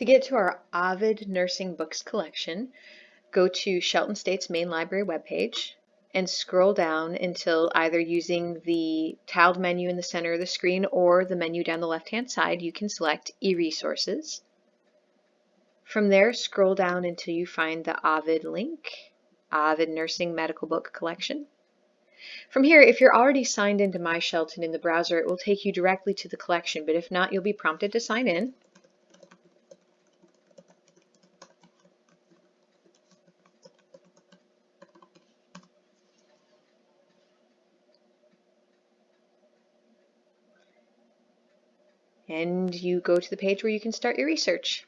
To get to our Ovid Nursing Books collection, go to Shelton State's main library webpage and scroll down until either using the tiled menu in the center of the screen or the menu down the left-hand side, you can select e-resources. From there, scroll down until you find the Ovid link, Ovid Nursing Medical Book Collection. From here, if you're already signed into My Shelton in the browser, it will take you directly to the collection, but if not, you'll be prompted to sign in. And you go to the page where you can start your research.